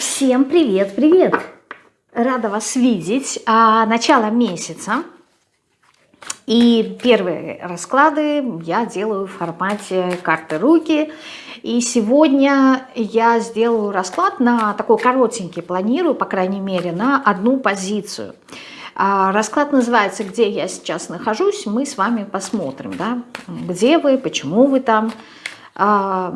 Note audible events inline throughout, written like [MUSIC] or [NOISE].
Всем привет, привет! Рада вас видеть. А, начало месяца. И первые расклады я делаю в формате карты руки. И сегодня я сделаю расклад на такой коротенький, планирую, по крайней мере, на одну позицию. А, расклад называется «Где я сейчас нахожусь?». Мы с вами посмотрим, да, где вы, почему вы там, а,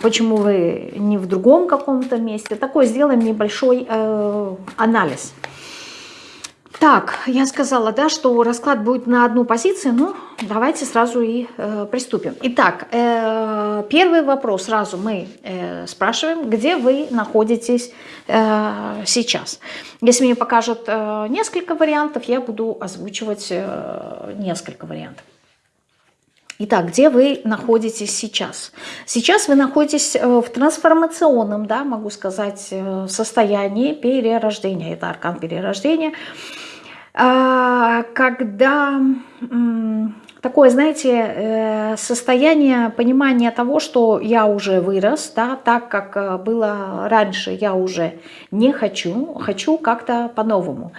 почему вы не в другом каком-то месте. Такой сделаем небольшой э, анализ. Так, я сказала, да, что расклад будет на одну позицию, ну, давайте сразу и э, приступим. Итак, э, первый вопрос сразу мы э, спрашиваем, где вы находитесь э, сейчас. Если мне покажут э, несколько вариантов, я буду озвучивать э, несколько вариантов. Итак, где вы находитесь сейчас? Сейчас вы находитесь э, в трансформационном, да, могу сказать, э, состоянии перерождения. Это аркан перерождения. А, когда такое, знаете, э, состояние понимания того, что я уже вырос, да, так как было раньше, я уже не хочу, хочу как-то по-новому.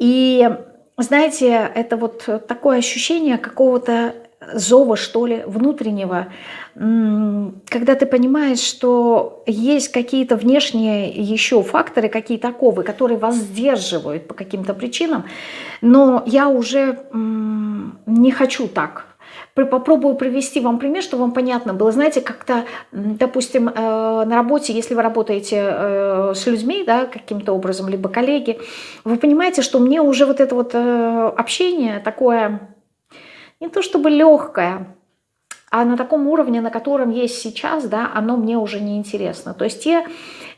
И знаете, это вот такое ощущение какого-то зова, что ли, внутреннего, когда ты понимаешь, что есть какие-то внешние еще факторы, какие-то оковы, которые вас сдерживают по каким-то причинам, но я уже не хочу так. Попробую привести вам пример, чтобы вам понятно было. Знаете, как-то, допустим, э, на работе, если вы работаете э, с людьми, да, каким-то образом, либо коллеги, вы понимаете, что мне уже вот это вот э, общение такое не то чтобы легкое, а на таком уровне, на котором есть сейчас, да, оно мне уже не интересно. То есть те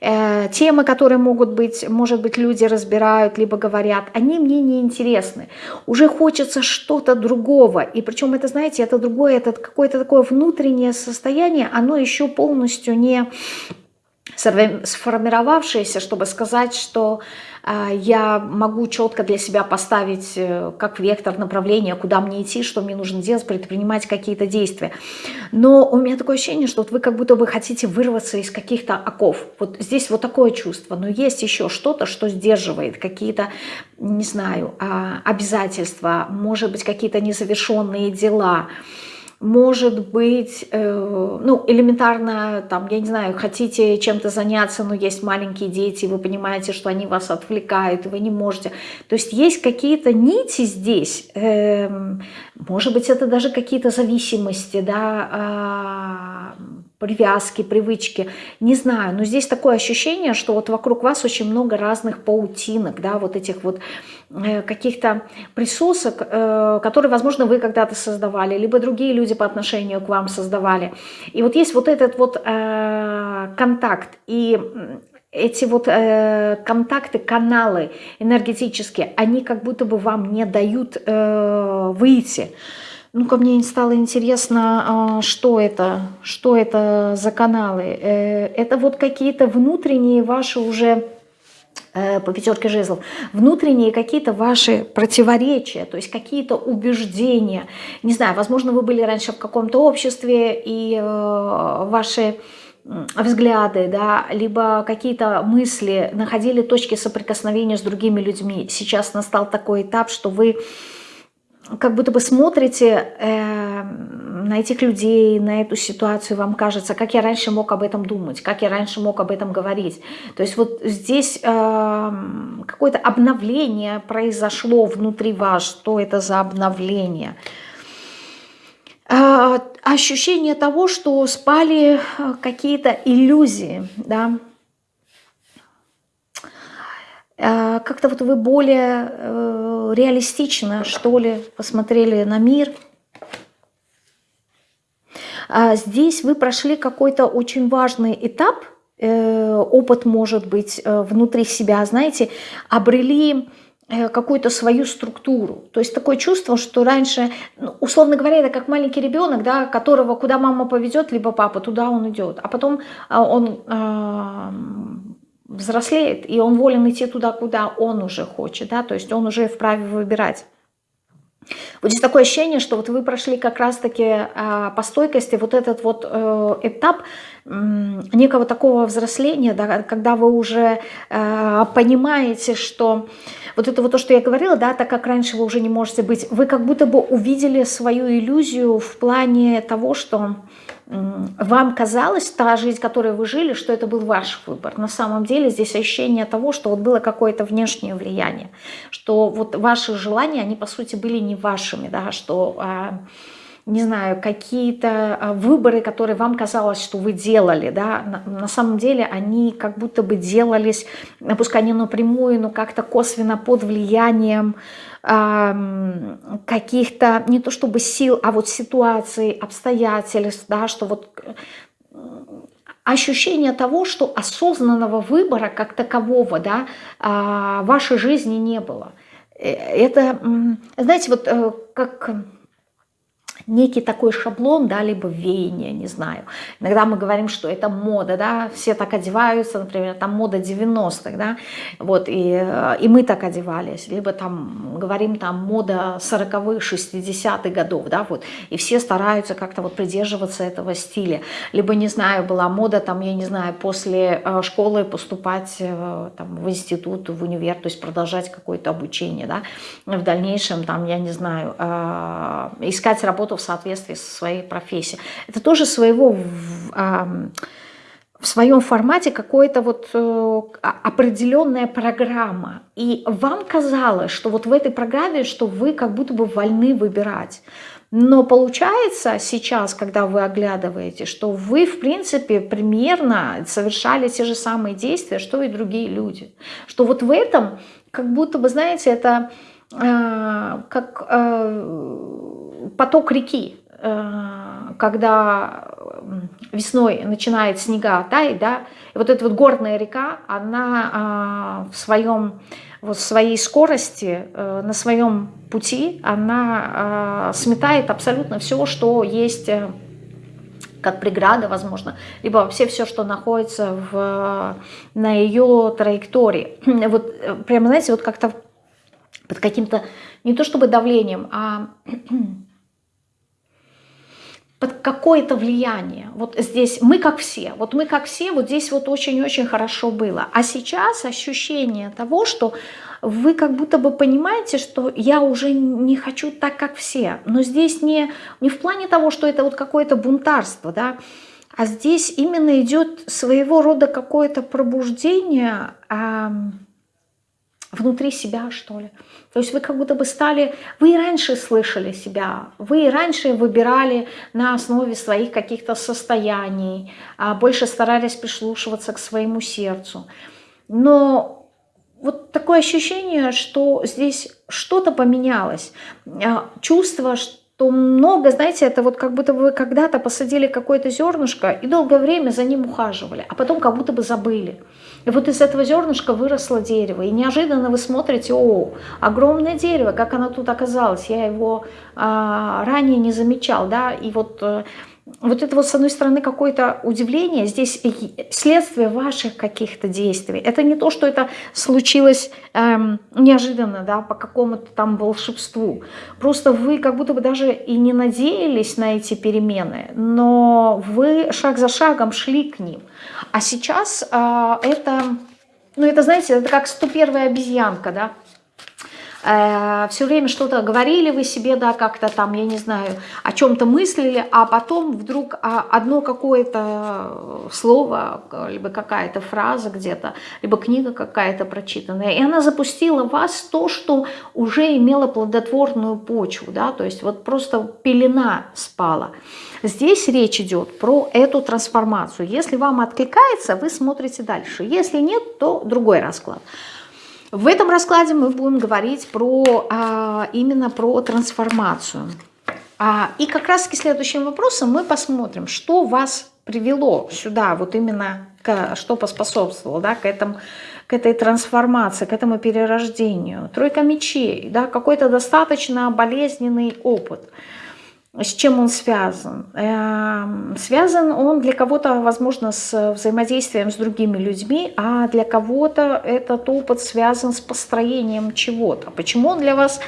э, темы, которые могут быть, может быть, люди разбирают, либо говорят, они мне не интересны. Уже хочется что-то другого. И причем это, знаете, это другое, это какое-то такое внутреннее состояние, оно еще полностью не сформировавшееся, чтобы сказать, что а, я могу четко для себя поставить э, как вектор направления, куда мне идти, что мне нужно делать, предпринимать какие-то действия. Но у меня такое ощущение, что вот вы как будто бы хотите вырваться из каких-то оков. Вот здесь вот такое чувство. Но есть еще что-то, что сдерживает, какие-то, не знаю, а, обязательства, может быть, какие-то незавершенные дела, может быть, э, ну, элементарно, там, я не знаю, хотите чем-то заняться, но есть маленькие дети, вы понимаете, что они вас отвлекают, и вы не можете. То есть есть какие-то нити здесь, э, может быть, это даже какие-то зависимости, да, э, привязки, привычки, не знаю, но здесь такое ощущение, что вот вокруг вас очень много разных паутинок, да, вот этих вот э, каких-то присосок, э, которые, возможно, вы когда-то создавали, либо другие люди по отношению к вам создавали. И вот есть вот этот вот э, контакт, и эти вот э, контакты, каналы энергетические, они как будто бы вам не дают э, выйти. Ну-ка, мне стало интересно, а, что это, что это за каналы. Э, это вот какие-то внутренние ваши уже э, по пятерке жезлов, внутренние какие-то ваши противоречия, то есть какие-то убеждения. Не знаю, возможно, вы были раньше в каком-то обществе, и э, ваши взгляды, да, либо какие-то мысли находили точки соприкосновения с другими людьми. Сейчас настал такой этап, что вы как будто бы смотрите э, на этих людей, на эту ситуацию, вам кажется, как я раньше мог об этом думать, как я раньше мог об этом говорить. То есть вот здесь э, какое-то обновление произошло внутри вас. Что это за обновление? Э, ощущение того, что спали э, какие-то иллюзии, да, как-то вот вы более э, реалистично, что ли, посмотрели на мир. А здесь вы прошли какой-то очень важный этап, э, опыт может быть э, внутри себя, знаете, обрели какую-то свою структуру. То есть такое чувство, что раньше, ну, условно говоря, это как маленький ребенок, да, которого куда мама поведет, либо папа, туда он идет. А потом он взрослеет, и он волен идти туда, куда он уже хочет, да, то есть он уже вправе выбирать. Вот здесь такое ощущение, что вот вы прошли как раз-таки э, по стойкости вот этот вот э, этап, некого такого взросления, да, когда вы уже э, понимаете, что вот это вот то, что я говорила, да, так как раньше вы уже не можете быть, вы как будто бы увидели свою иллюзию в плане того, что вам казалось, та жизнь, которой вы жили, что это был ваш выбор. На самом деле здесь ощущение того, что вот было какое-то внешнее влияние, что вот ваши желания, они по сути были не вашими, да, что а, не знаю, какие-то а, выборы, которые вам казалось, что вы делали, да, на, самом деле они как будто бы делались, пускай не напрямую, но как-то косвенно под влиянием э, каких-то, не то чтобы сил, а вот ситуаций, обстоятельств, да, что вот ощущение того, что осознанного выбора как такового, да, э, в вашей жизни не было. Э, это, знаете, вот э, как некий такой шаблон, да, либо веяние, не знаю. Иногда мы говорим, что это мода, да, все так одеваются, например, там мода 90-х, да, вот, и, э, и мы так одевались, либо там говорим там мода 40-х, 60-х годов, да, вот, и все стараются как-то вот придерживаться этого стиля, либо, не знаю, была мода там, я не знаю, после э, школы поступать э, там в институт, в универ, то есть продолжать какое-то обучение, да, в дальнейшем там, я не знаю, искать работу в соответствии со своей профессией. Это тоже своего в, в своем формате какая-то вот э, определенная программа. И вам казалось, что вот в этой программе, что вы как будто бы вольны выбирать. Но получается сейчас, когда вы оглядываете, что вы, в принципе, примерно совершали те же самые действия, что и другие люди. Что вот в этом, как будто бы, знаете, это э, как... Э, поток реки, э, когда весной начинает снега таять, да, и вот эта вот горная река, она а, в своем вот своей скорости, э, на своем пути, она а, сметает абсолютно все, что есть э, как преграда, возможно, либо вообще все, что находится в, на ее траектории. [CLEARS THROAT] Вот прямо, знаете, вот как-то под каким-то, не то чтобы давлением, а [CLEARS THROAT] под какое-то влияние. Вот здесь мы как все, вот мы как все, вот здесь вот очень-очень хорошо было. А сейчас ощущение того, что вы как будто бы понимаете, что я уже не хочу так, как все. Но здесь не, не в плане того, что это вот какое-то бунтарство, да, а здесь именно идет своего рода какое-то пробуждение, внутри себя, что ли. То есть вы как будто бы стали, вы и раньше слышали себя, вы и раньше выбирали на основе своих каких-то состояний, а больше старались прислушиваться к своему сердцу. Но вот такое ощущение, что здесь что-то поменялось. А, чувство, что то много, знаете, это вот как будто вы когда-то посадили какое-то зернышко и долгое время за ним ухаживали, а потом как будто бы забыли. И вот из этого зернышка выросло дерево, и неожиданно вы смотрите, о, огромное дерево, как оно тут оказалось, я его а, ранее не замечал, да, и вот... Вот это вот с одной стороны какое-то удивление, здесь следствие ваших каких-то действий. Это не то, что это случилось эм, неожиданно, да, по какому-то там волшебству. Просто вы как будто бы даже и не надеялись на эти перемены, но вы шаг за шагом шли к ним. А сейчас э, это, ну это, знаете, это как 101 обезьянка, да, э, все время что-то говорили вы себе, да, как-то там, я не знаю, о чем-то мыслили, а потом вдруг а, одно какое-то слово, либо какая-то фраза где-то, либо книга какая-то прочитанная, и она запустила вас то, что уже имело плодотворную почву, да, то есть вот просто пелена спала. Здесь речь идет про эту трансформацию. Если вам откликается, вы смотрите дальше. Если нет, то другой расклад. В этом раскладе мы будем говорить про, а, именно про трансформацию. А, и как раз к следующим вопросам мы посмотрим, что вас привело сюда, вот именно к, что поспособствовало да, к, этому, к этой трансформации, к этому перерождению. Тройка мечей, да, какой-то достаточно болезненный опыт – с чем он связан? Эм, связан он для кого-то, возможно, с взаимодействием с другими людьми, а для кого-то этот опыт связан с построением чего-то. Почему он для вас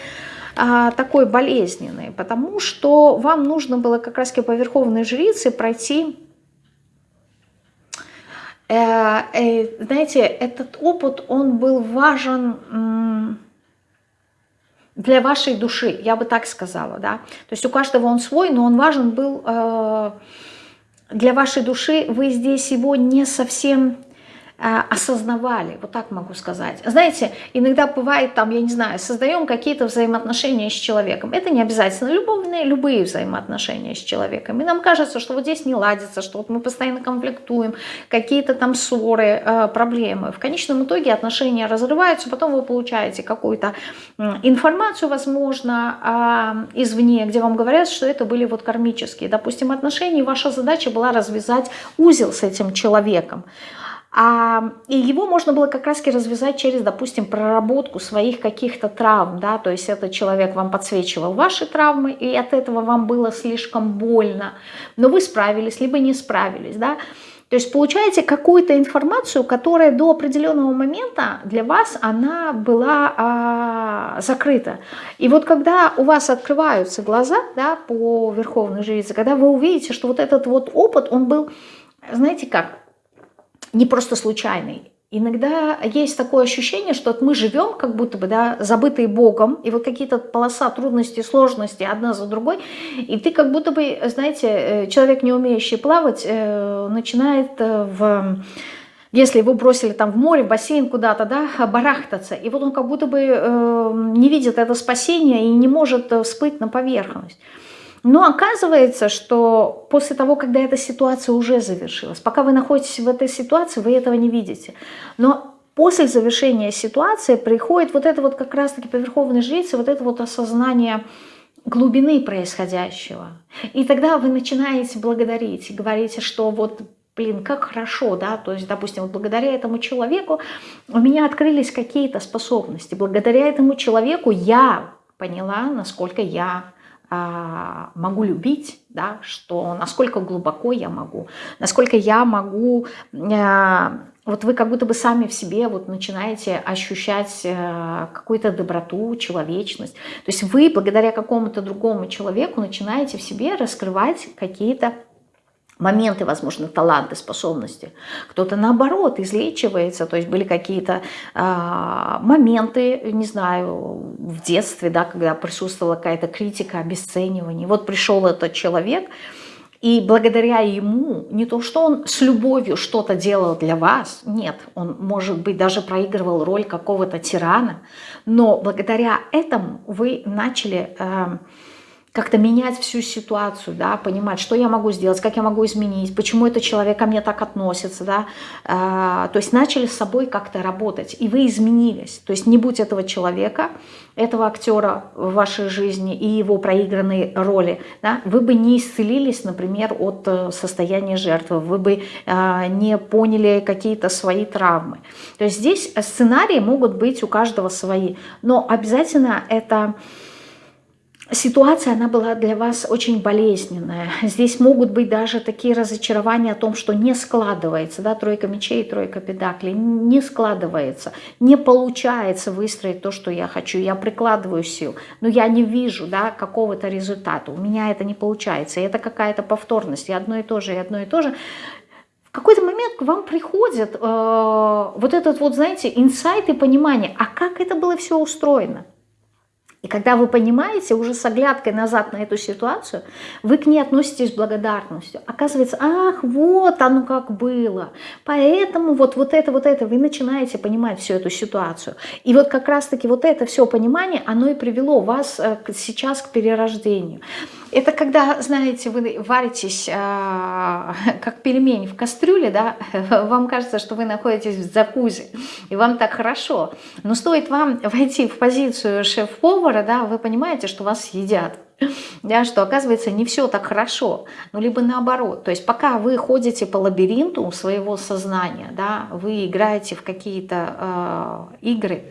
а, такой болезненный? Потому что вам нужно было как раз по Верховной Жрице пройти Э, э, знаете, этот опыт, он был важен для вашей души, я бы так сказала, да. То есть у каждого он свой, но он важен был э, для вашей души. Вы здесь его не совсем осознавали, вот так могу сказать. Знаете, иногда бывает там, я не знаю, создаем какие-то взаимоотношения с человеком. Это не обязательно любовные, любые взаимоотношения с человеком. И нам кажется, что вот здесь не ладится, что вот мы постоянно конфликтуем, какие-то там ссоры, а, проблемы. В конечном итоге отношения разрываются, потом вы получаете какую-то информацию, возможно, а, извне, где вам говорят, что это были вот кармические, допустим, отношения, и ваша задача была развязать узел с этим человеком. А, и его можно было как раз развязать через, допустим, проработку своих каких-то травм, да, то есть этот человек вам подсвечивал ваши травмы, и от этого вам было слишком больно, но вы справились, либо не справились, да, то есть получаете какую-то информацию, которая до определенного момента для вас она была а, закрыта. И вот когда у вас открываются глаза да, по Верховной Жрице, когда вы увидите, что вот этот вот опыт, он был, знаете как, не просто случайный. Иногда есть такое ощущение, что вот мы живем как будто бы, да, забытые Богом, и вот какие-то полоса трудностей, сложности одна за другой, и ты как будто бы, знаете, э, человек, не умеющий плавать, э, начинает э, в если его бросили там в море, в бассейн куда-то, да, барахтаться, и вот он как будто бы не видит это спасение и не может всплыть на поверхность. Но оказывается, что после того, когда эта ситуация уже завершилась, пока вы находитесь в этой ситуации, вы этого не видите. Но после завершения ситуации приходит вот это вот как раз-таки по верховной жрице, вот это вот осознание глубины происходящего. И тогда вы начинаете благодарить говорите, что вот блин, как хорошо, да, то есть, допустим, вот благодаря этому человеку у меня открылись какие-то способности, благодаря этому человеку я поняла, насколько я могу любить, да, что насколько глубоко я могу, насколько я могу, а, вот вы как будто бы сами в себе вот начинаете ощущать а, какую-то доброту, человечность. То есть вы благодаря какому-то другому человеку начинаете в себе раскрывать какие-то моменты, возможно, таланты, способности. Кто-то, наоборот, излечивается, то есть были какие-то э, моменты, не знаю, в детстве, да, когда присутствовала какая-то критика, обесценивание. Вот пришел этот человек, и благодаря ему, не то что он с любовью что-то делал для вас, нет, он, может быть, даже проигрывал роль какого-то тирана, но благодаря этому вы начали... Э, как-то менять всю ситуацию, да, понимать, что я могу сделать, как я могу изменить, почему этот человек ко мне так относится, да, а, то есть начали с собой как-то работать, и вы изменились, то есть не будь этого человека, этого актера в вашей жизни и его проигранной роли, да, вы бы не исцелились, например, от э, состояния жертвы, вы бы а, не поняли какие-то свои травмы. То есть здесь сценарии могут быть у каждого свои, но обязательно это ситуация, она была для вас очень болезненная. Здесь могут быть даже такие разочарования о том, что не складывается, да, тройка мечей, тройка педаклей, не складывается, не получается выстроить то, что я хочу. Я прикладываю сил, но я не вижу, да, какого-то результата. У меня это не получается. И это какая-то повторность, и одно и то же, и одно и то же. В какой-то момент к вам приходит э, вот этот вот, знаете, инсайт и понимание, а как это было все устроено? И когда вы понимаете уже с оглядкой назад на эту ситуацию, вы к ней относитесь с благодарностью. Оказывается, ах, вот оно как было. Поэтому вот, вот это, вот это, вы начинаете понимать всю эту ситуацию. И вот как раз-таки вот это все понимание, оно и привело вас э, сейчас к перерождению. Это когда, знаете, вы варитесь, а, [LAUGHS] как пельмень в кастрюле, да, [LAUGHS] вам кажется, что вы находитесь в закузе, и вам так хорошо. Но стоит вам [LAUGHS] войти в позицию шеф-повара, да, вы понимаете, что вас едят. Да, что оказывается не все так хорошо, ну либо наоборот. То есть пока вы ходите по лабиринту своего сознания, да, вы играете в какие-то э, игры,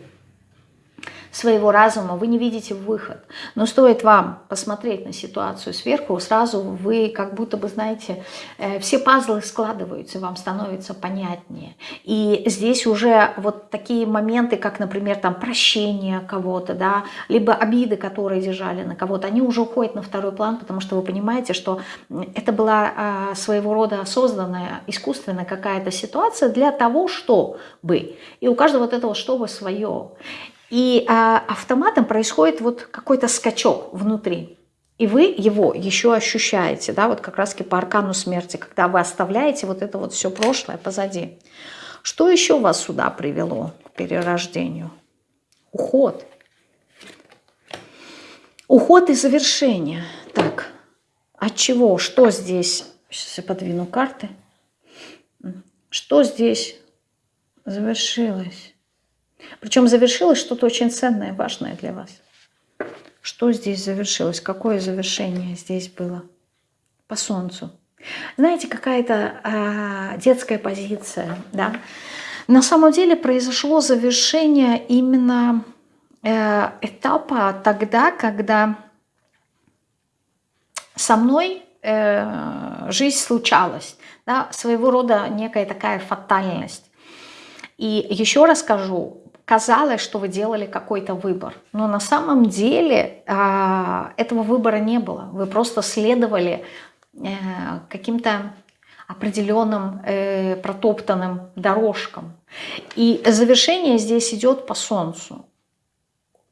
своего разума, вы не видите выход. Но стоит вам посмотреть на ситуацию сверху, сразу вы как будто бы, знаете, э, все пазлы складываются, вам становится понятнее. И здесь уже вот такие моменты, как, например, там прощение кого-то, да, либо обиды, которые держали на кого-то, они уже уходят на второй план, потому что вы понимаете, что это была а, своего рода созданная искусственная какая-то ситуация для того, чтобы. И у каждого вот этого чтобы свое. И а, автоматом происходит вот какой-то скачок внутри. И вы его еще ощущаете, да, вот как раз по аркану смерти, когда вы оставляете вот это вот все прошлое позади. Что еще вас сюда привело к перерождению? Уход. Уход и завершение. Так, от чего? Что здесь? Сейчас я подвину карты. Что здесь завершилось? Причем завершилось что-то очень ценное, важное для вас. Что здесь завершилось? Какое завершение здесь было? По солнцу. Знаете, какая-то э, детская позиция, да? На самом деле произошло завершение именно э, этапа тогда, когда со мной э, жизнь случалась, да, своего рода некая такая фатальность. И еще раз скажу, казалось, что вы делали какой-то выбор. Но на самом деле э, этого выбора не было. Вы просто следовали э, каким-то определенным э, протоптанным дорожкам. И завершение здесь идет по солнцу.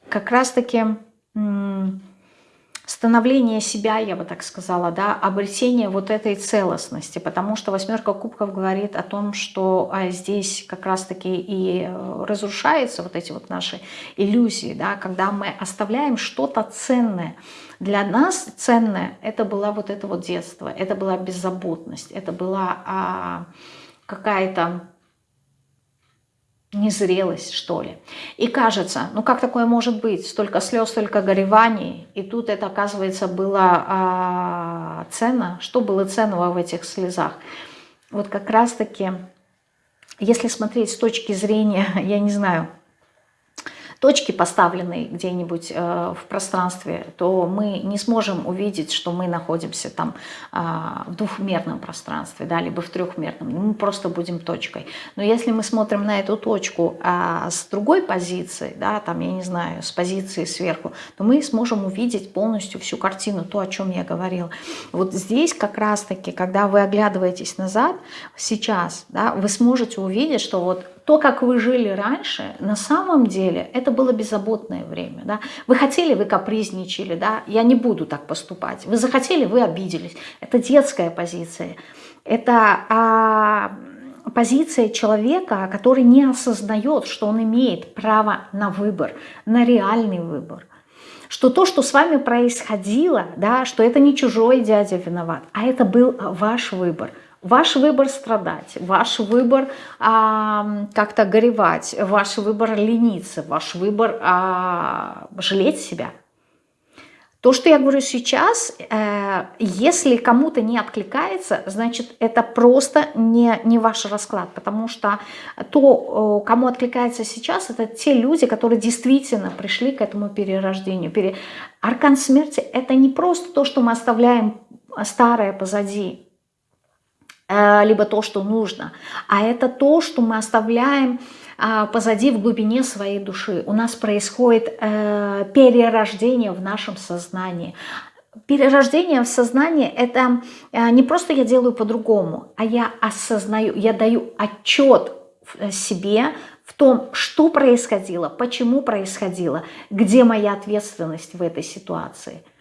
Как раз-таки становление себя, я бы так сказала, да, обретение вот этой целостности, потому что восьмерка кубков говорит о том, что а, здесь как раз-таки и э, разрушаются вот эти вот наши иллюзии, да, когда мы оставляем что-то ценное. Для нас ценное это было вот это вот детство, это была беззаботность, это была а, какая-то незрелость, что ли. И кажется, ну как такое может быть? Столько слез, столько гореваний. И тут это, оказывается, было а, ценно. Что было ценного в этих слезах? Вот как раз-таки, если смотреть с точки зрения, [LAUGHS] я не знаю, точки, поставленные где-нибудь э, в пространстве, то мы не сможем увидеть, что мы находимся там э, в двухмерном пространстве, да, либо в трехмерном. Мы просто будем точкой. Но если мы смотрим на эту точку а с другой позиции, да, там, я не знаю, с позиции сверху, то мы сможем увидеть полностью всю картину, то, о чем я говорила. Вот здесь как раз-таки, когда вы оглядываетесь назад, сейчас, да, вы сможете увидеть, что вот то, как вы жили раньше, на самом деле это было беззаботное время. Да? Вы хотели, вы капризничали, да? я не буду так поступать. Вы захотели, вы обиделись. Это детская позиция. Это а, позиция человека, который не осознает, что он имеет право на выбор, на реальный выбор что то, что с вами происходило, да, что это не чужой дядя виноват, а это был ваш выбор – Ваш выбор страдать, ваш выбор а, как-то горевать, ваш выбор лениться, ваш выбор а, жалеть себя. То, что я говорю сейчас, э, если кому-то не откликается, значит, это просто не, не ваш расклад, потому что то, кому откликается сейчас, это те люди, которые действительно пришли к этому перерождению. Пере... Аркан смерти – это не просто то, что мы оставляем старое позади, Э, либо то, что нужно, а это то, что мы оставляем а, позади в глубине своей души. У нас происходит э, перерождение в нашем сознании. Перерождение в сознании – это э, не просто я делаю по-другому, а я осознаю, я даю отчет себе в том, что происходило, почему происходило, где моя ответственность в этой ситуации –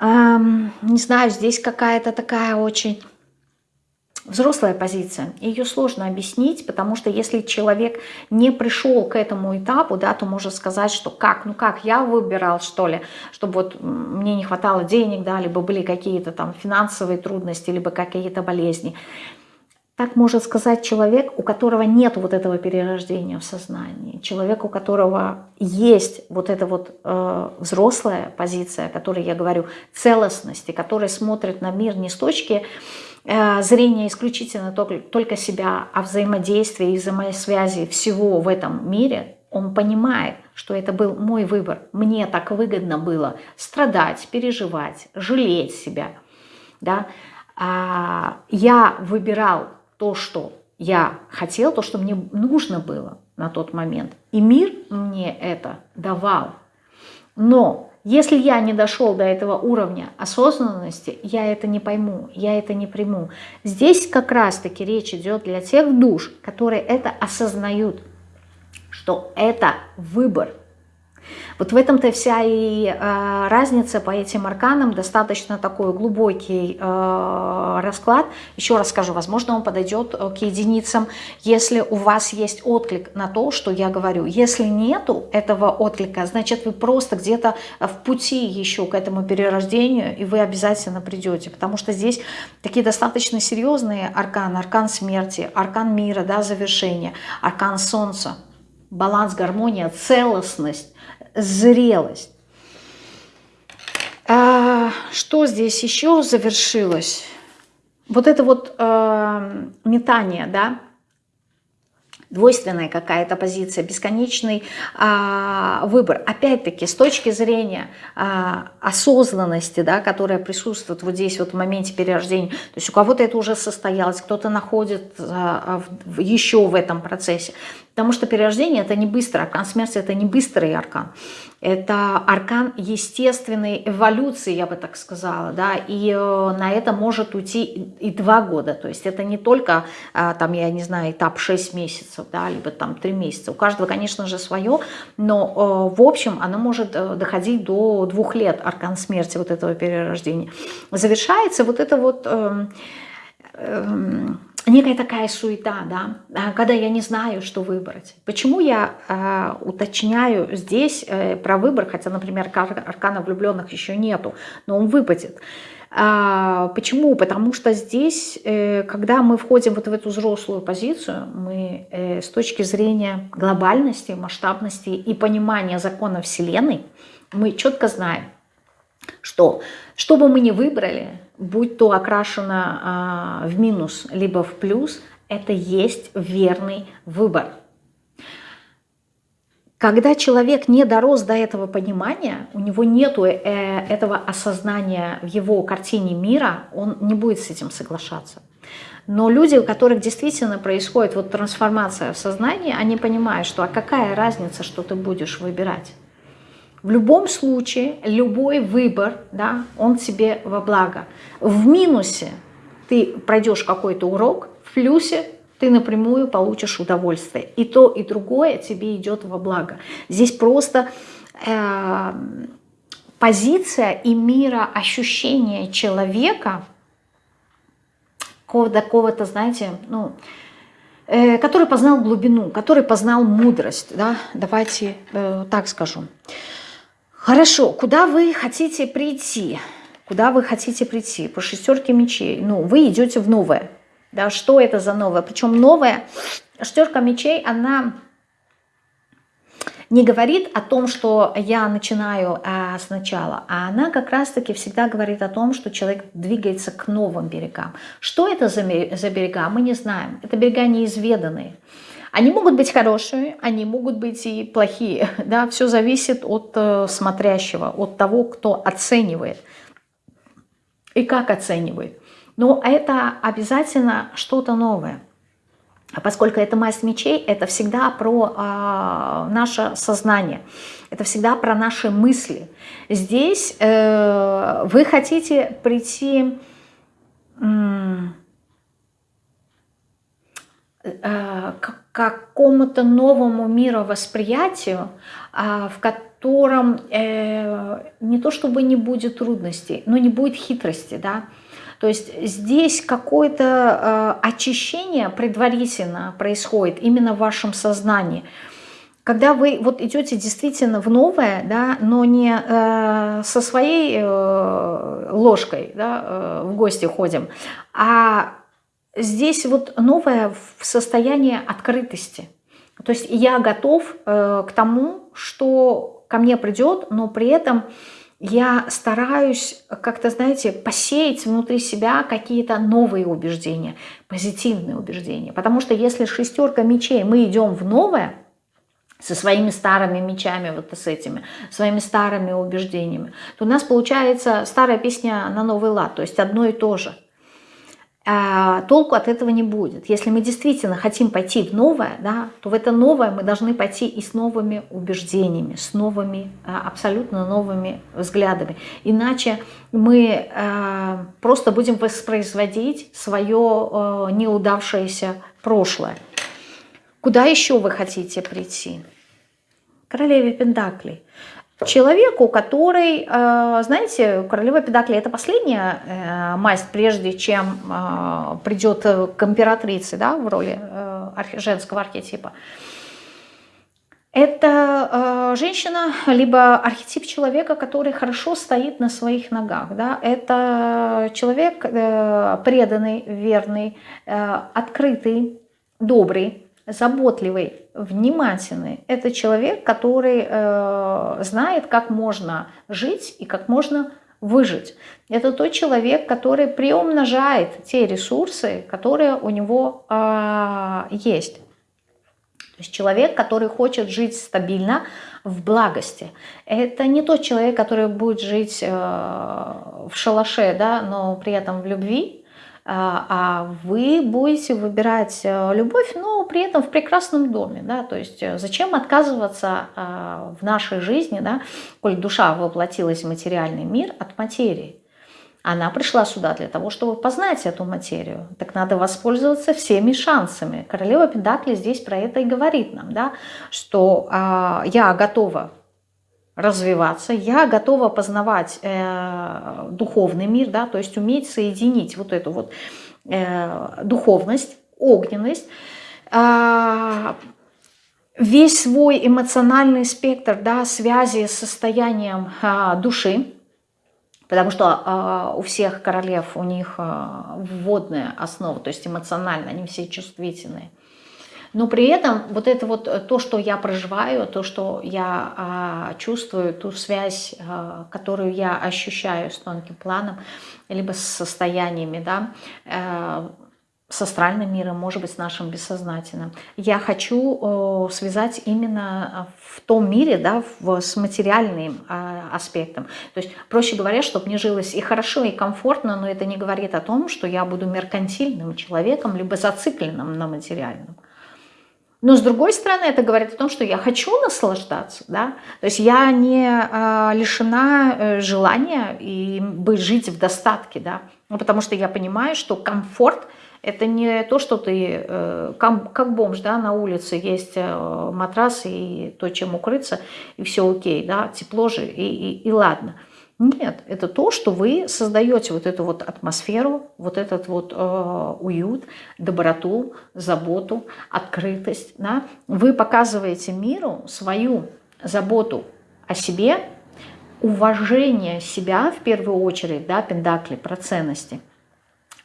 не знаю, здесь какая-то такая очень взрослая позиция. Ее сложно объяснить, потому что если человек не пришел к этому этапу, да, то может сказать, что как, ну как, я выбирал, что ли, чтобы вот мне не хватало денег, да, либо были какие-то там финансовые трудности, либо какие-то болезни. Так может сказать человек, у которого нет вот этого перерождения в сознании, человек, у которого есть вот эта вот э, взрослая позиция, о которой я говорю, целостности, который смотрит на мир не с точки э, зрения исключительно только, только себя, а взаимодействия и взаимосвязи всего в этом мире, Он понимает, что это был мой выбор. Мне так выгодно было страдать, переживать, жалеть себя. Да? А я выбирал то, что я хотел, то, что мне нужно было на тот момент. И мир мне это давал. Но если я не дошел до этого уровня осознанности, я это не пойму, я это не приму. Здесь как раз-таки речь идет для тех душ, которые это осознают – что это выбор. Вот в этом-то вся и э, разница по этим арканам, достаточно такой глубокий э, расклад. Еще раз скажу, возможно, он подойдет э, к единицам, если у вас есть отклик на то, что я говорю. Если нету этого отклика, значит, вы просто где-то в пути еще к этому перерождению, и вы обязательно придете, потому что здесь такие достаточно серьезные арканы, аркан смерти, аркан мира, да, завершения, аркан солнца. Баланс, гармония, целостность, зрелость. А, что здесь еще завершилось? Вот это вот э, метание, да, двойственная какая-то позиция, бесконечный а, выбор. Опять-таки, с точки зрения а, осознанности, да, которая присутствует вот здесь вот в моменте перерождения, то есть у кого-то это уже состоялось, кто-то находит а, в, еще в этом процессе. Потому что перерождение это не быстро, аркан смерти это не быстрый аркан. Это аркан естественной эволюции, я бы так сказала, да, и э, на это может уйти и два года, то есть это не только, э, там, я не знаю, этап 6 месяцев, да, либо там 3 месяца, у каждого, конечно же, свое, но э, в общем оно может доходить до двух лет, аркан смерти вот этого перерождения. Завершается вот это вот... Э, э, некая такая суета, да, а, когда я не знаю, что выбрать. Почему я э, уточняю здесь э, про выбор, хотя, например, аркана влюбленных еще нету, но он выпадет. А, почему? Потому что здесь, э, когда мы входим вот в эту взрослую позицию, мы э, с точки зрения глобальности, масштабности и понимания закона Вселенной, мы четко знаем, что что бы мы ни выбрали, будь то окрашено а, в минус, либо в плюс, это есть верный выбор. Когда человек не дорос до этого понимания, у него нет э, этого осознания в его картине мира, он не будет с этим соглашаться. Но люди, у которых действительно происходит вот трансформация в сознании, они понимают, что а какая разница, что ты будешь выбирать. В любом случае, любой выбор, да, он тебе во благо. В минусе ты пройдешь какой-то урок, в плюсе ты напрямую получишь удовольствие. И то, и другое тебе идет во благо. Здесь просто э, позиция и мира ощущения человека, какого-то, знаете, ну, э, который познал глубину, который познал мудрость, да, давайте э, так скажу. Хорошо, куда вы хотите прийти? Куда вы хотите прийти? По шестерке мечей. Ну, вы идете в новое. Да, что это за новое? Причем новое, шестерка мечей, она не говорит о том, что я начинаю а, сначала, а она как раз-таки всегда говорит о том, что человек двигается к новым берегам. Что это за, за берега, мы не знаем. Это берега неизведанные. Они могут быть хорошие, они могут быть и плохие. [LAUGHS] Да? Все зависит от э, смотрящего, от того, кто оценивает и как оценивает. Но это обязательно что-то новое. А поскольку это масть мечей, это всегда про э, наше сознание, это всегда про наши мысли. Здесь э, вы хотите прийти... Э, к какому-то новому мировосприятию, а, в котором э, не то чтобы не будет трудностей, но не будет хитрости, да, то есть здесь какое-то э, очищение предварительно происходит именно в вашем сознании. Когда вы вот идете действительно в новое, да, но не э, со своей э, ложкой да, э, в гости ходим, а здесь вот новое в состоянии открытости. То есть я готов э, к тому, что ко мне придет, но при этом я стараюсь как-то, знаете, посеять внутри себя какие-то новые убеждения, позитивные убеждения. Потому что если шестерка мечей, мы идем в новое, со своими старыми мечами, вот с этими, своими старыми убеждениями, то у нас получается старая песня на новый лад, то есть одно и то же. А, толку от этого не будет. Если мы действительно хотим пойти в новое, да, то в это новое мы должны пойти и с новыми убеждениями, с новыми, а, абсолютно новыми взглядами. Иначе мы а, просто будем воспроизводить свое неудавшееся прошлое. Куда еще вы хотите прийти? Королеве Пендаклей. Человеку, который, э, знаете, королева Педакли – это последняя э, масть, прежде чем э, придет к императрице да, в роли женского архетипа. Это женщина, либо архетип человека, который хорошо стоит на своих ногах. Да? Это человек преданный, верный, открытый, добрый, заботливый, внимательный. Это человек, который э, знает, как можно жить и как можно выжить. Это тот человек, который приумножает те ресурсы, которые у него э, есть. То есть человек, который хочет жить стабильно, в благости. Это не тот человек, который будет жить э, в шалаше, да, но при этом в любви, а, а вы будете выбирать э, любовь, но при этом в прекрасном доме. Да? То есть э, зачем отказываться а, в нашей жизни, да, коль душа воплотилась в материальный мир от материи? Она пришла сюда для того, чтобы познать эту материю. Так надо воспользоваться всеми шансами. Королева Педакли здесь про это и говорит нам, да, что э, я готова развиваться, я готова познавать э, духовный мир, да, то есть уметь соединить вот эту вот э, духовность, огненность, э, весь свой эмоциональный спектр да, связи с состоянием э, души, потому что э, у всех королев у них э, вводная основа, то есть эмоционально, они все чувствительные – но при этом вот это вот э, то, что я проживаю, то, что я а, чувствую, ту связь, а, которую я ощущаю с тонким планом, либо с состояниями, да, а, с астральным миром, может быть, с нашим бессознательным. Я хочу э, связать именно в том мире, да, в, с материальным э, аспектом. То есть, проще говоря, чтобы мне жилось и хорошо, и комфортно, но это не говорит о том, что я буду меркантильным человеком, либо зацикленным на материальном. Но с другой стороны, это говорит о том, что я хочу наслаждаться, да, то есть я не э, лишена э, желания и быть жить в достатке, да, ну, потому что я понимаю, что комфорт это не то, что ты э, как, как бомж, да, на улице есть э, матрас и то, чем укрыться, и все окей, да, тепло же, и, и, и ладно. Нет, это то, что вы создаете вот эту вот атмосферу, вот этот вот э, уют, доброту, заботу, открытость. Да? Вы показываете миру свою заботу о себе, уважение себя в первую очередь, да, пендакли, про ценности.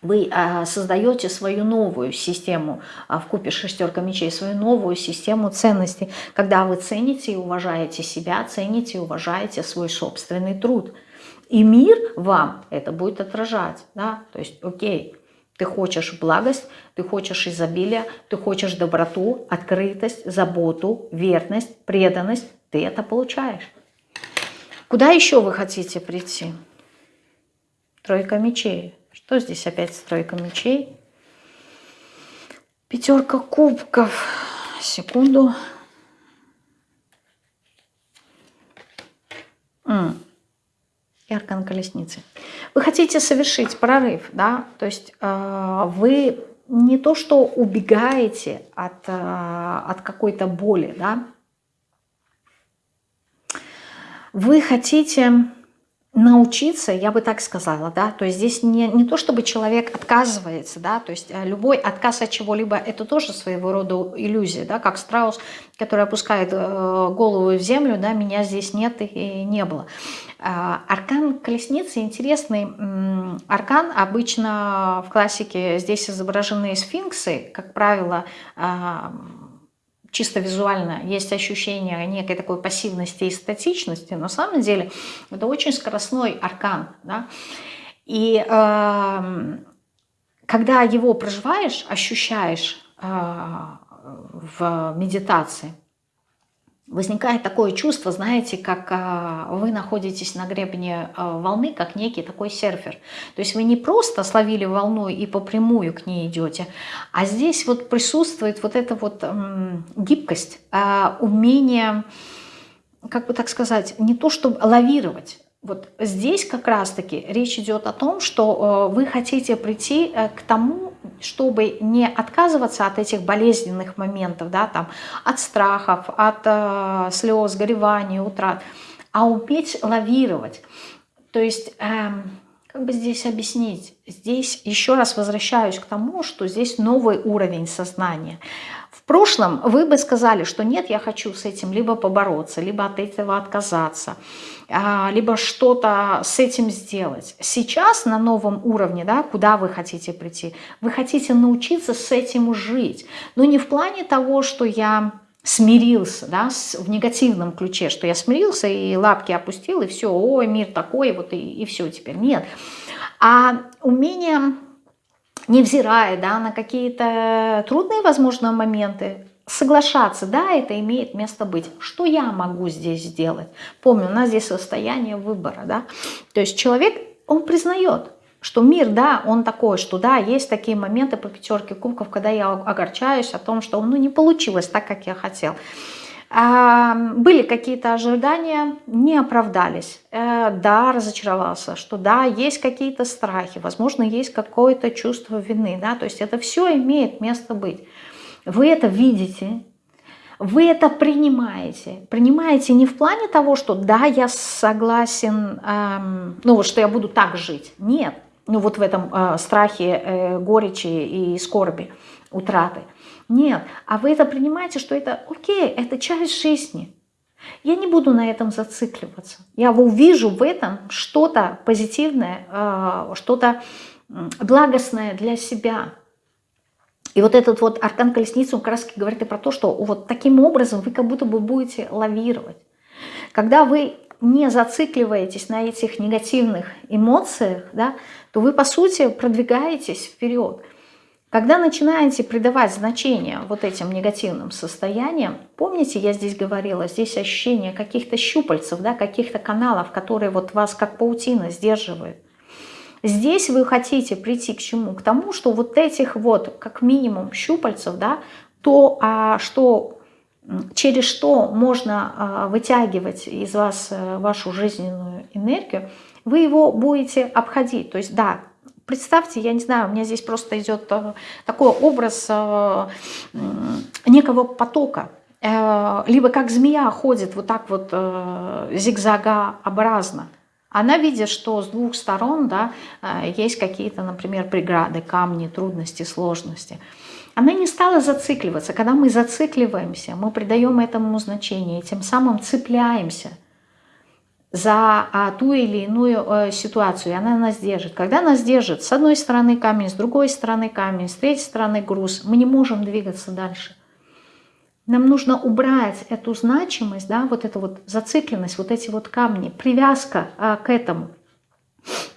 Вы э, создаете свою новую систему э, в купе шестерка мечей, свою новую систему ценностей, когда вы цените и уважаете себя, цените и уважаете свой собственный труд. И мир вам это будет отражать. Да? То есть, окей, ты хочешь благость, ты хочешь изобилие, ты хочешь доброту, открытость, заботу, верность, преданность. Ты это получаешь. Куда еще вы хотите прийти? Тройка мечей. Что здесь опять тройка мечей? Пятерка кубков. Секунду. И аркан колесницы. Вы хотите совершить прорыв, да, то есть э, вы не то что убегаете от, э, от какой-то боли, да, вы хотите научиться, я бы так сказала, да, то есть здесь не, не то, чтобы человек отказывается, да, то есть э, любой отказ от чего-либо, это тоже своего рода иллюзия, да, как страус, который опускает э, голову в землю, да, меня здесь нет и не было. А, аркан колесницы интересный аркан, обычно в классике здесь изображены сфинксы, как правило, а, чисто визуально есть ощущение некой такой пассивности и статичности, но на самом деле это очень скоростной аркан. Да? И э, когда его проживаешь, ощущаешь в медитации, возникает такое чувство, знаете, как а, вы находитесь на гребне а, волны, как некий такой серфер. То есть вы не просто словили волну и по прямую к ней идете, а здесь вот присутствует вот эта вот гибкость, а, умение, как бы так сказать, не то чтобы лавировать, вот здесь как раз-таки речь идет о том, что вы хотите прийти э, к тому, чтобы не отказываться от этих болезненных моментов, да, там, от страхов, от э, слез, гореваний, утрат, а уметь лавировать. То есть, э, как бы здесь объяснить? Здесь еще раз возвращаюсь к тому, что здесь новый уровень сознания. Прошлом вы бы сказали, что нет, я хочу с этим либо побороться, либо от этого отказаться, а, либо что-то с этим сделать. Сейчас на новом уровне, да, куда вы хотите прийти, вы хотите научиться с этим жить. Но не в плане того, что я смирился, да, в негативном ключе, что я смирился и лапки опустил, и все, ой, мир такой, вот и, и все теперь. Нет. А умение невзирая да, на какие-то трудные, возможно, моменты, соглашаться, да, это имеет место быть. Что я могу здесь сделать? Помню, у нас здесь состояние выбора, да. То есть человек, он признает, что мир, да, он такой, что да, есть такие моменты по пятерке кубков, когда я огорчаюсь о том, что ну, не получилось так, как я хотел. А, были какие-то ожидания, не оправдались. Э, да, разочаровался, что да, есть какие-то страхи, возможно, есть какое-то чувство вины. Да? То есть это все имеет место быть. Вы это видите, вы это принимаете. Принимаете не в плане того, что да, я согласен, эм, ну вот что я буду так жить. Нет, ну вот в этом э, страхе, э, горечи и скорби, утраты. Нет, а вы это принимаете, что это окей, это часть жизни. Я не буду на этом зацикливаться. Я увижу в этом что-то позитивное, э, что-то благостное для себя. И вот этот вот аркан колесницы, он как раз говорит и про то, что вот таким образом вы как будто бы будете лавировать. Когда вы не зацикливаетесь на этих негативных эмоциях, да, то вы, по сути, продвигаетесь вперед. Когда начинаете придавать значение вот этим негативным состояниям, помните, я здесь говорила, здесь ощущение каких-то щупальцев, да, каких-то каналов, которые вот вас как паутина сдерживают. Здесь вы хотите прийти к чему? К тому, что вот этих вот как минимум щупальцев, да, то, а, что, через что можно а, вытягивать из вас а, вашу жизненную энергию, вы его будете обходить. То есть да, Представьте, я не знаю, у меня здесь просто идет э, такой образ э, некого потока. Э, либо как змея ходит вот так вот зигзагообразно. Она видит, что с двух сторон да, есть какие-то, например, преграды, камни, трудности, сложности. Она не стала зацикливаться. Когда мы зацикливаемся, мы придаем этому значение, и тем самым цепляемся – за а, ту или иную э, ситуацию, и она нас держит. Когда нас держит с одной стороны камень, с другой стороны камень, с третьей стороны груз, мы не можем двигаться дальше. Нам нужно убрать эту значимость, да, вот эту вот зацикленность, вот эти вот камни, привязка а, к этому,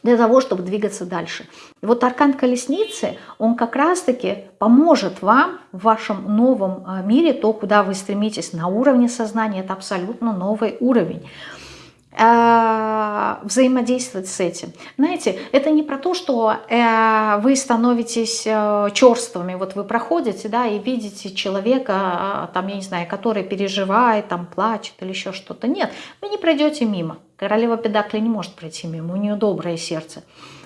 для того, чтобы двигаться дальше. И вот аркан колесницы, он как раз-таки поможет вам в вашем новом а, мире, то, куда вы стремитесь на уровне сознания, это абсолютно новый уровень. Э, взаимодействовать с этим. Знаете, это не про то, что э, вы становитесь э, черствыми. Вот вы проходите, да, и видите человека, там, я не знаю, который переживает, там, плачет или еще что-то. Нет, вы не пройдете мимо. Королева Педакли не может пройти мимо, у нее доброе сердце.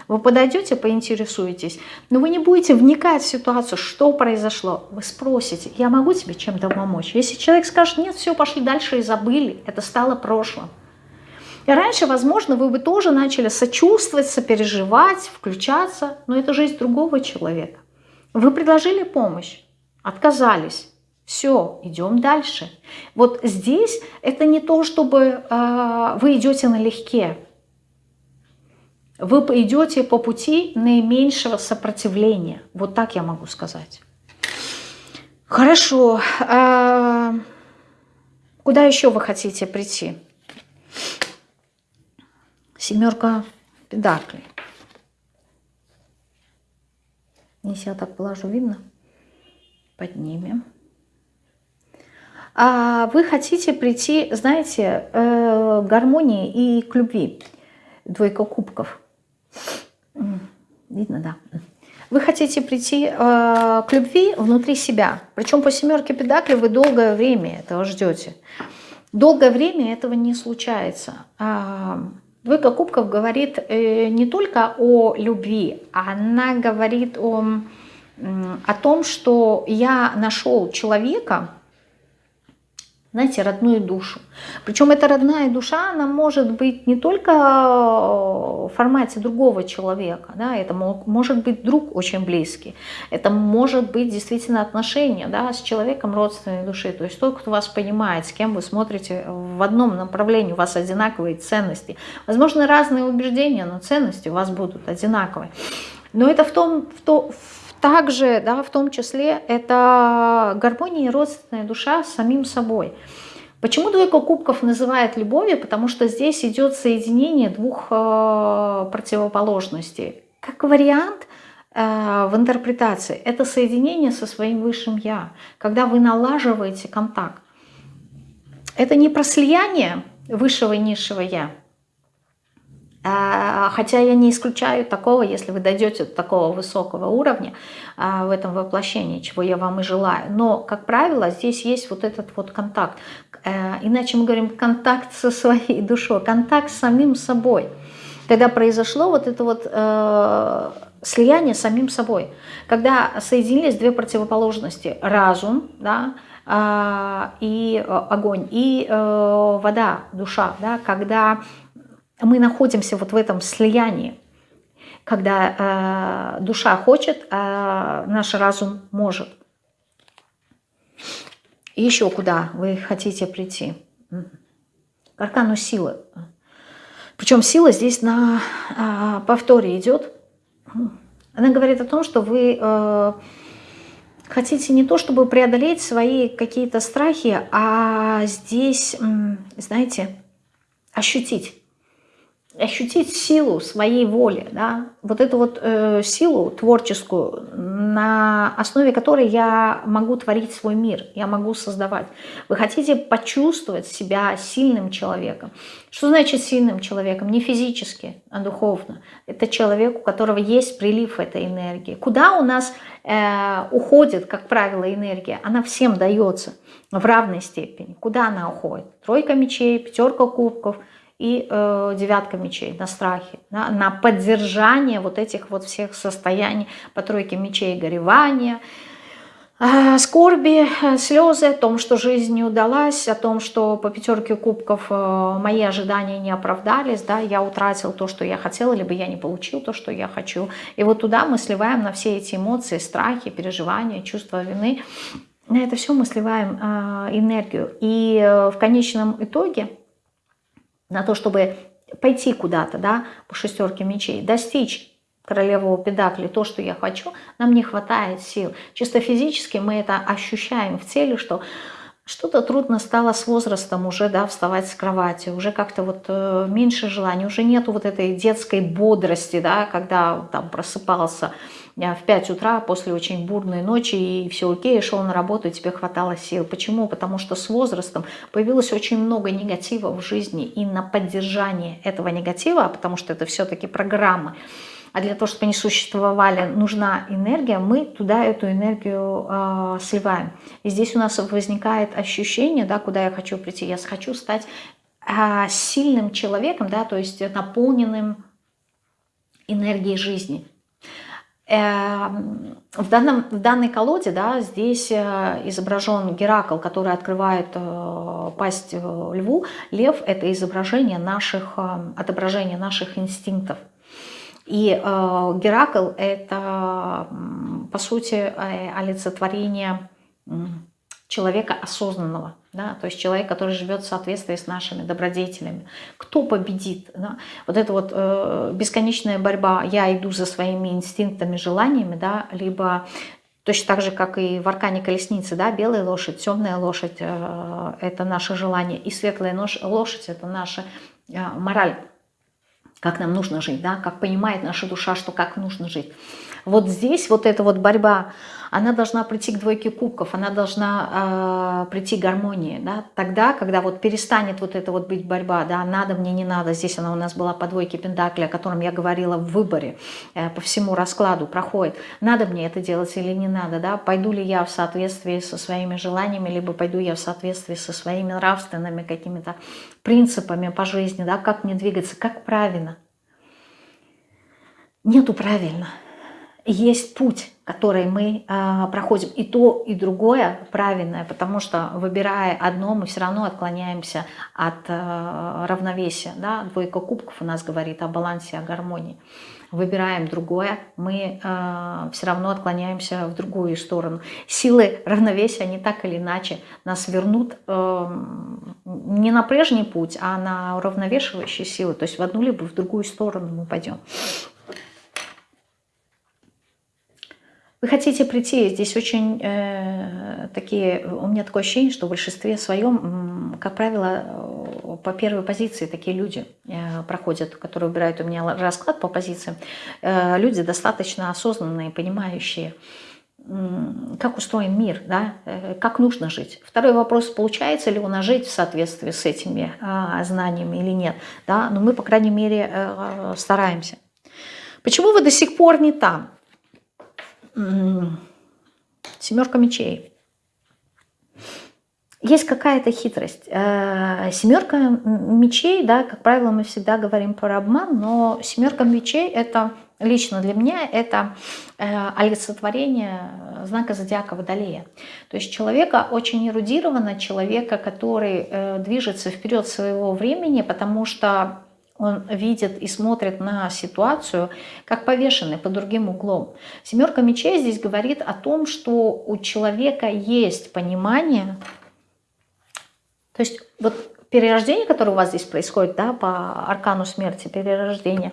Вы подойдете, поинтересуетесь, но вы не будете вникать в ситуацию, что произошло. Вы спросите, я могу тебе чем-то помочь? Если человек скажет, нет, все, пошли дальше и забыли, это стало прошлым. И раньше, возможно, вы бы тоже начали сочувствовать, сопереживать, включаться, но это жизнь другого человека. Вы предложили помощь, отказались. Все, идем дальше. Вот здесь это не то, чтобы э, вы идете налегке. Вы идете по пути наименьшего сопротивления. Вот так я могу сказать. Хорошо. Э, куда еще вы хотите прийти? Семерка педаклей. Если я так положу, видно? Поднимем. А вы хотите прийти, знаете, э, к гармонии и к любви. Двойка кубков. Видно, да. Вы хотите прийти э, к любви внутри себя. Причем по семерке педаклей вы долгое время этого ждете. Долгое время этого не случается. Двойка кубков говорит э, не только о любви, она говорит о, о том, что я нашел человека, знаете, родную душу. Причем эта родная душа, она может быть не только в формате другого человека, да, это может быть друг очень близкий, это может быть действительно отношения да, с человеком родственной души, то есть тот, кто вас понимает, с кем вы смотрите в одном направлении, у вас одинаковые ценности. Возможно, разные убеждения, но ценности у вас будут одинаковые. Но это в том, в то, также, да, в том числе, это гармония и родственная душа с самим собой. Почему двойка кубков называют любовью? Потому что здесь идет соединение двух э, противоположностей. Как вариант э, в интерпретации, это соединение со своим высшим «я», когда вы налаживаете контакт. Это не про слияние высшего и низшего «я», хотя я не исключаю такого, если вы дойдете до такого высокого уровня а, в этом воплощении, чего я вам и желаю. Но, как правило, здесь есть вот этот вот контакт. Э, иначе мы говорим контакт со своей душой, контакт с самим собой. Когда произошло вот это вот э, слияние с самим собой, когда соединились две противоположности, разум, да, а, и э, огонь, и вода, душа, да, когда мы находимся вот в этом слиянии, когда э, душа хочет, а наш разум может. И еще куда вы хотите прийти? К аркану силы. Причем сила здесь на э, повторе идет. Она говорит о том, что вы э, хотите не то, чтобы преодолеть свои какие-то страхи, а здесь, знаете, ощутить ощутить силу своей воли, да, вот эту вот э, силу творческую, на основе которой я могу творить свой мир, я могу создавать. Вы хотите почувствовать себя сильным человеком. Что значит сильным человеком? Не физически, а духовно. Это человек, у которого есть прилив этой энергии. Куда у нас э, уходит, как правило, энергия? Она всем дается в равной степени. Куда она уходит? Тройка мечей, пятерка кубков – и э, девятка мечей на страхе, да, на поддержание вот этих вот всех состояний по тройке мечей горевания, э, скорби, э, слезы о том, что жизнь не удалась, о том, что по пятерке кубков э, мои ожидания не оправдались, да, я утратил то, что я хотела, либо я не получил то, что я хочу. И вот туда мы сливаем на все эти эмоции, страхи, переживания, чувства вины, на это все мы сливаем э, энергию. И э, в конечном итоге на то, чтобы пойти куда-то, да, по шестерке мечей, достичь королевого педакли, то, что я хочу, нам не хватает сил. Чисто физически мы это ощущаем в теле, что что-то трудно стало с возрастом уже, да, вставать с кровати, уже как-то вот э, меньше желания, уже нету вот этой детской бодрости, да, когда там просыпался в 5 утра после очень бурной ночи, и все окей, шел на работу, и тебе хватало сил. Почему? Потому что с возрастом появилось очень много негатива в жизни, и на поддержание этого негатива, потому что это все-таки программы, а для того, чтобы они существовали, нужна энергия, мы туда эту энергию э, сливаем. И здесь у нас возникает ощущение, да, куда я хочу прийти. Я хочу стать э, сильным человеком, да, то есть наполненным энергией жизни. Эм, в, данном, в данной колоде да, здесь э, изображен Геракл, который открывает э, пасть э, льву. Лев – это изображение наших, отображение наших инстинктов. И Геракл – это, по сути, олицетворение человека осознанного, да, то есть человек, который живет в соответствии с нашими добродетелями. Кто победит? Да? Вот эта вот э, бесконечная борьба, я иду за своими инстинктами, желаниями, да, либо точно так же, как и в аркане колесницы, да, белая лошадь, темная лошадь э, – это наше желание, и светлая лошадь – это наша э, мораль, как нам нужно жить, да, как понимает наша душа, что как нужно жить. Вот здесь вот эта вот борьба, она должна прийти к двойке кубков, она должна э, прийти к гармонии, да, тогда, когда вот перестанет вот это вот быть борьба, да, надо мне, не надо, здесь она у нас была по двойке пентакли, о котором я говорила в выборе, э, по всему раскладу проходит, надо мне это делать или не надо, да, пойду ли я в соответствии со своими желаниями, либо пойду я в соответствии со своими нравственными какими-то принципами по жизни, да, как мне двигаться, как правильно. Нету правильно есть путь, который мы э, проходим. И то, и другое правильное, потому что выбирая одно, мы все равно отклоняемся от э, равновесия. Да? Двойка кубков у нас говорит о балансе, о гармонии. Выбираем другое, мы э, все равно отклоняемся в другую сторону. Силы равновесия, они так или иначе нас вернут э, не на прежний путь, а на уравновешивающие силы. То есть в одну либо в другую сторону мы пойдем. Вы хотите прийти, здесь очень э, такие, у меня такое ощущение, что в большинстве своем, как правило, э, по первой позиции такие люди э, проходят, которые выбирают у меня расклад по позициям, э, люди достаточно осознанные, понимающие, как устроен мир, да, э, как нужно жить. Второй вопрос, получается ли у нас жить в соответствии с этими э, знаниями или нет. Да? Но мы, по крайней мере, э, стараемся. Почему вы до сих пор не там? Семерка мечей. Есть какая-то хитрость. Э, семерка мечей, да, как правило, мы всегда говорим про обман, но семерка мечей это лично для меня это э, олицетворение знака зодиака Водолея. То есть человека очень эрудированно, человека, который э, движется вперед своего времени, потому что он видит и смотрит на ситуацию как повешенный под другим углом. Семерка мечей здесь говорит о том, что у человека есть понимание, то есть вот перерождение, которое у вас здесь происходит, да, по аркану смерти, перерождение,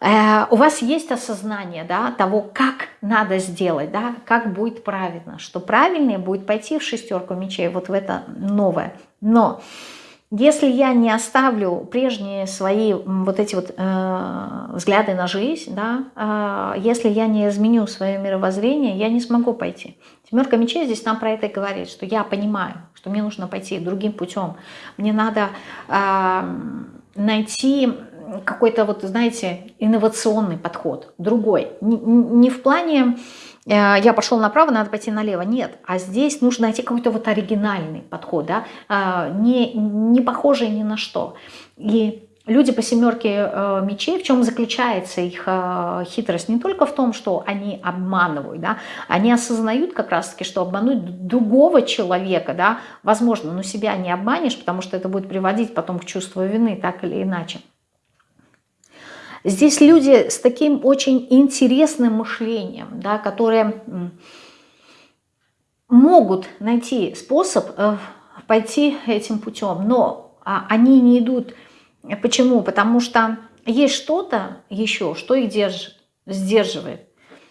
э, у вас есть осознание да, того, как надо сделать, да, как будет правильно, что правильнее будет пойти в шестерку мечей, вот в это новое. Но если я не оставлю прежние свои вот эти вот э, взгляды на жизнь, да, э, если я не изменю свое мировоззрение, я не смогу пойти. Семерка мечей здесь нам про это говорит, что я понимаю, что мне нужно пойти другим путем. Мне надо э, найти какой-то вот, знаете, инновационный подход, другой. Не, не в плане Э, я пошел направо, надо пойти налево. Нет, а здесь нужно найти какой-то вот оригинальный подход, да, а, не, не похожий ни на что. И люди по семерке э, мечей, в чем заключается их э, хитрость? Не только в том, что они обманывают, да, они осознают как раз-таки, что обмануть другого человека, да, возможно, но себя не обманешь, потому что это будет приводить потом к чувству вины, так или иначе. Здесь люди с таким очень интересным мышлением, да, которые могут найти способ э, пойти этим путем, но а, они не идут. Почему? Потому что есть что-то еще, что их держит, сдерживает.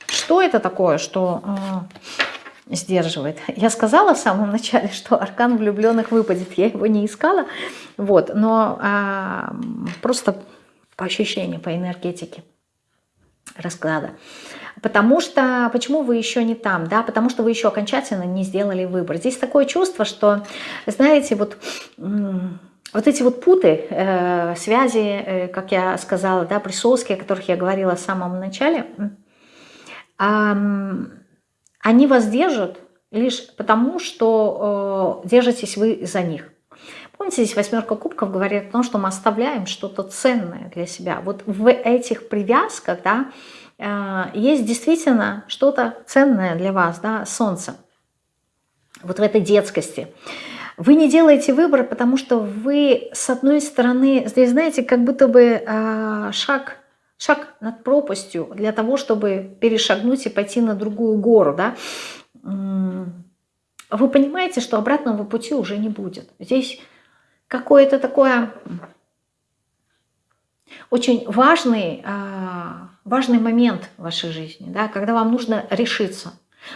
Что это такое, что э, сдерживает? Я сказала в самом начале, [LAUGHS] что аркан влюбленных выпадет. Я его не искала, вот, но а, просто по ощущению, по энергетике расклада. Потому что, почему вы еще не там, да, потому что вы еще окончательно не сделали выбор. Здесь такое чувство, что, знаете, вот, вот эти вот путы, э, связи, э, как я сказала, да, присоски, о которых я говорила в самом начале, э, они вас держат лишь потому, что э, держитесь вы за них. Помните, здесь восьмерка кубков говорит о том, что мы оставляем что-то ценное для себя. Вот в этих привязках да, э, есть действительно что-то ценное для вас, да, солнце. Вот в этой детскости. Вы не делаете выбор, потому что вы, с одной стороны, здесь, знаете, как будто бы э, шаг, шаг над пропастью для того, чтобы перешагнуть и пойти на другую гору. Да? Вы понимаете, что обратного пути уже не будет. Здесь какое-то такое очень важный, а, важный момент в вашей жизни, да, когда вам нужно решиться.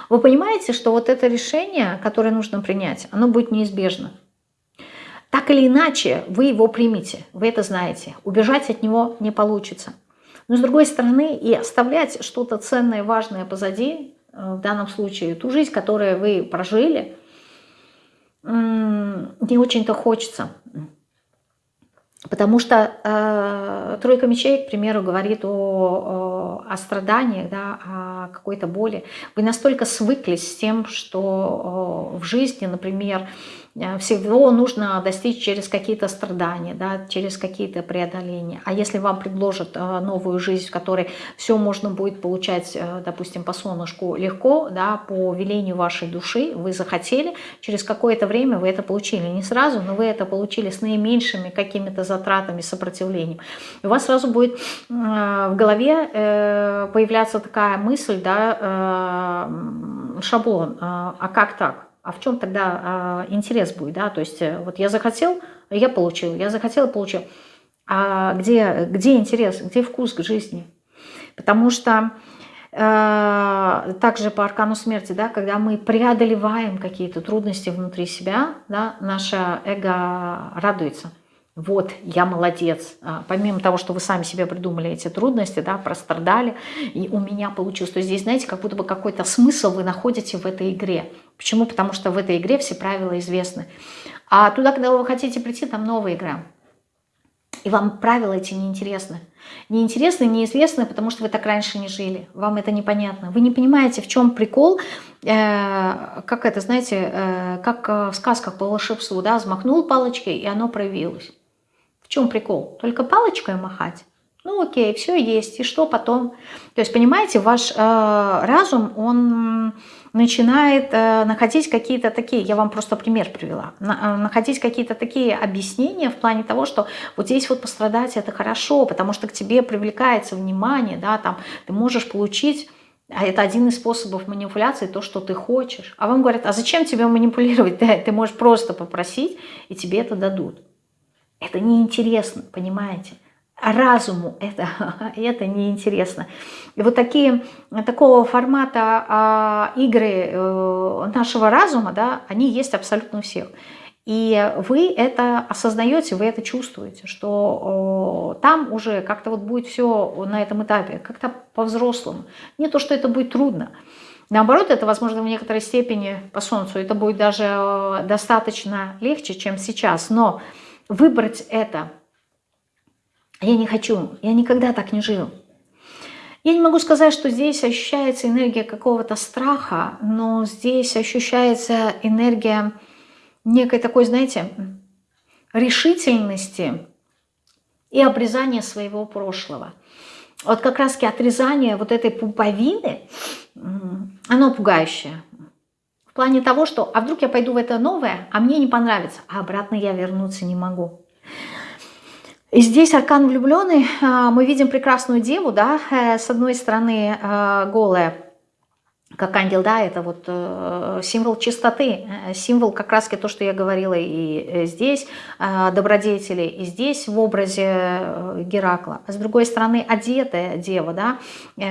Вы понимаете, что вот это решение, которое нужно принять, оно будет неизбежно. Так или иначе, вы его примете, вы это знаете. Убежать от него не получится. Но с другой стороны, и оставлять что-то ценное, важное позади, в данном случае, ту жизнь, которую вы прожили, не очень-то хочется. Потому что э, тройка мечей, к примеру, говорит о, о, о страданиях, да, о какой-то боли. Вы настолько свыклись с тем, что в жизни, например, Э, всего нужно достичь через какие-то страдания, да, через какие-то преодоления. А если вам предложат э, новую жизнь, в которой все можно будет получать, э, допустим, по солнышку легко, да, по велению вашей души, вы захотели, через какое-то время вы это получили. Не сразу, но вы это получили с наименьшими какими-то затратами, сопротивлением. У вас сразу будет в голове появляться такая мысль, да, шаблон, а как так? а в чем тогда э, интерес будет, да, то есть э, вот я захотел, я получил, я захотел, получил, а где, где интерес, где вкус к жизни? Потому что э, также по аркану смерти, да, когда мы преодолеваем какие-то трудности внутри себя, да, наше эго радуется – вот, я молодец. А, помимо того, что вы сами себе придумали эти трудности, да, прострадали, и у меня получилось. То есть здесь, знаете, как будто бы какой-то смысл вы находите в этой игре. Почему? Потому что в этой игре все правила известны. А туда, когда вы хотите прийти, там новая игра. И вам правила эти неинтересны. Неинтересны, неизвестны, потому что вы так раньше не жили. Вам это непонятно. Вы не понимаете, в чем прикол, э, как это, знаете, э, как в сказках по волшебству, да, взмахнул палочкой, и оно проявилось. В чем прикол? Только палочкой махать? Ну окей, все есть, и что потом? То есть, понимаете, ваш э, разум, он начинает э, находить какие-то такие, я вам просто пример привела, на, э, находить какие-то такие объяснения в плане того, что вот здесь вот пострадать это хорошо, потому что к тебе привлекается внимание, да, там ты можешь получить а это один из способов манипуляции, то, что ты хочешь. А вам говорят, а зачем тебе манипулировать? [LAUGHS] Ты, ты можешь просто попросить, и тебе это дадут. Это неинтересно, понимаете? А разуму это, [LAUGHS] это неинтересно. И вот такие, такого формата а, игры э, нашего разума, да, они есть абсолютно у всех. И вы это осознаете, вы это чувствуете, что там уже как-то вот будет все на этом этапе, как-то по-взрослому. Не то, что это будет трудно. Наоборот, это, возможно, в некоторой степени по Солнцу, это будет даже э, достаточно легче, чем сейчас. Но выбрать это я не хочу, я никогда так не жил. Я не могу сказать, что здесь ощущается энергия какого-то страха, но здесь ощущается энергия некой такой, знаете, решительности и обрезания своего прошлого. Вот как раз отрезание вот этой пуповины, оно пугающее. В плане того, что а вдруг я пойду в это новое, а мне не понравится, а обратно я вернуться не могу. И здесь аркан влюбленный, а, мы видим прекрасную деву, да, э, с одной стороны э, голая, как ангел, да, это вот э, символ чистоты, э, символ как раз то, что я говорила и э, здесь, добродетели, и здесь в образе Геракла. А с другой стороны, одетая дева, да,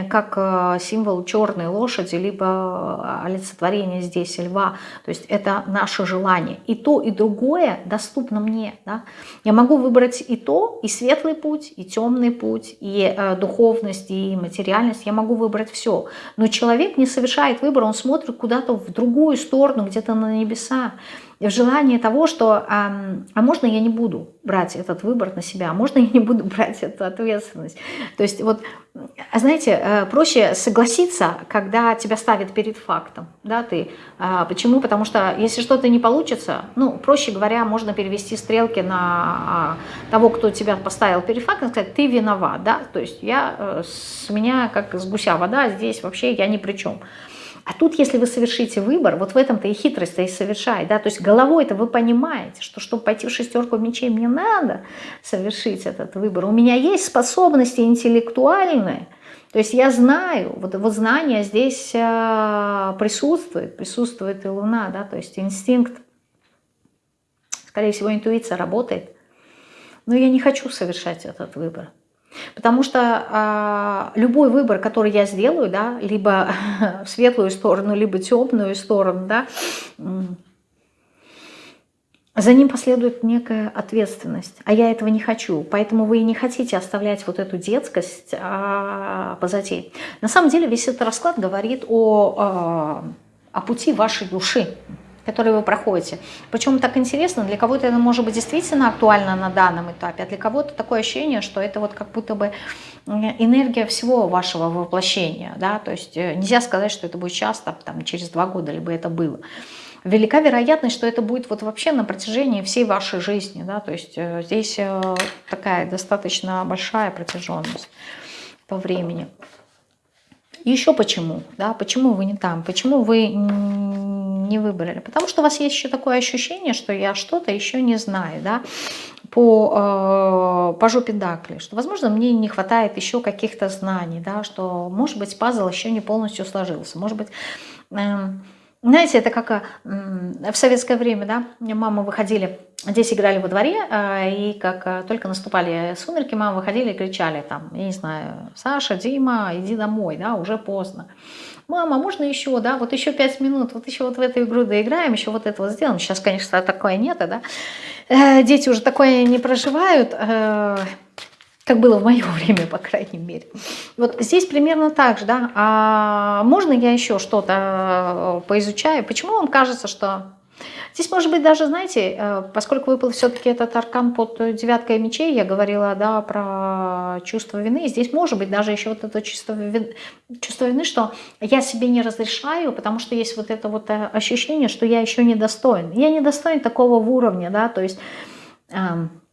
как символ черной лошади, либо олицетворение здесь льва. То есть это наше желание. И то, и другое доступно мне. Да? Я могу выбрать и то, и светлый путь, и темный путь, и духовность, и материальность. Я могу выбрать все. Но человек не совершенно совершает выбор, он смотрит куда-то в другую сторону, где-то на небеса. Желании того, что а, а можно я не буду брать этот выбор на себя, а можно я не буду [LAUGHS] брать эту ответственность. То есть вот, а знаете, э, проще согласиться, когда тебя ставят перед фактом. Да, ты. А, почему? Потому что если что-то не получится, ну, проще говоря, можно перевести стрелки на а, того, кто тебя поставил перед фактом, сказать, ты виноват. Да? То есть я, э, с меня как с гуся вода, здесь вообще я ни при чем. А тут, если вы совершите выбор, вот в этом-то и хитрость-то и совершает, да, то есть головой-то вы понимаете, что чтобы пойти в шестерку мечей, мне надо совершить этот выбор. У меня есть способности интеллектуальные, то есть я знаю, вот, вот знание здесь э, присутствует, присутствует и Луна, да, то есть инстинкт, скорее всего, интуиция работает, но я не хочу совершать этот выбор. Потому что э, любой выбор, который я сделаю, да, либо [LAUGHS] в светлую сторону, либо темную сторону, да, за ним последует некая ответственность, а я этого не хочу, поэтому вы и не хотите оставлять вот эту детскость а, позади. На самом деле весь этот расклад говорит о, а, о пути вашей души, который вы проходите. Причем так интересно, для кого-то это может быть действительно актуально на данном этапе, а для кого-то такое ощущение, что это вот как будто бы энергия всего вашего воплощения, да, то есть э, нельзя сказать, что это будет часто, там, через два года, либо это было велика вероятность, что это будет вот вообще на протяжении всей вашей жизни. Да? То есть э, здесь э, такая достаточно большая протяженность по времени. еще почему? Да? Почему вы не там? Почему вы не выбрали? Потому что у вас есть еще такое ощущение, что я что-то еще не знаю. Да? по, э, по жопе Дакли, что, возможно, мне не хватает еще каких-то знаний, да, что, может быть, пазл еще не полностью сложился, может быть, э, знаете, это как в советское время, да, мамы выходили, здесь играли во дворе, а, и как а, только наступали сумерки, мамы выходили и кричали там, я не знаю, Саша, Дима, иди домой, да, уже поздно. Мама, можно еще, да, вот еще пять минут, вот еще вот в эту игру доиграем, еще вот это вот сделаем. Сейчас, конечно, такое нет, да. Э, дети уже такое не проживают, э, как было в мое [LAUGHS] время, по крайней мере. Вот здесь примерно так же, да. А можно я еще что-то э, поизучаю? Почему вам кажется, что... Здесь, может быть, даже, знаете, э, поскольку выпал все-таки этот аркан под девяткой мечей, я говорила, да, про чувство вины, здесь может быть даже еще вот это чувство вины, чувство вины, что я себе не разрешаю, потому что есть вот это вот э, ощущение, что я еще не достоин. Я не достоин такого уровня, да, то есть... Эм,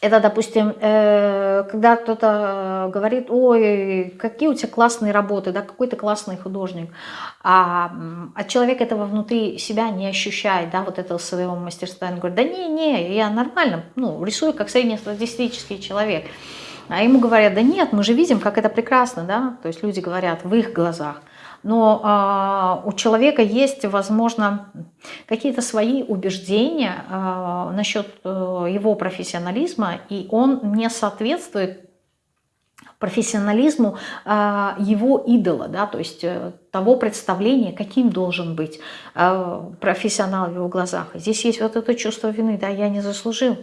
это, допустим, э, когда кто-то говорит, ой, какие у тебя классные работы, да, какой ты классный художник, а, а человек этого внутри себя не ощущает, да, вот этого своего мастерства, он говорит, да не, не, я нормально, ну, рисую как среднестатистический человек. А ему говорят, да нет, мы же видим, как это прекрасно, да, то есть люди говорят в их глазах но э, у человека есть, возможно, какие-то свои убеждения э, насчет э, его профессионализма, и он не соответствует профессионализму э, его идола, да, то есть э, того представления, каким должен быть э, профессионал в его глазах. Здесь есть вот это чувство вины, да, я не заслужил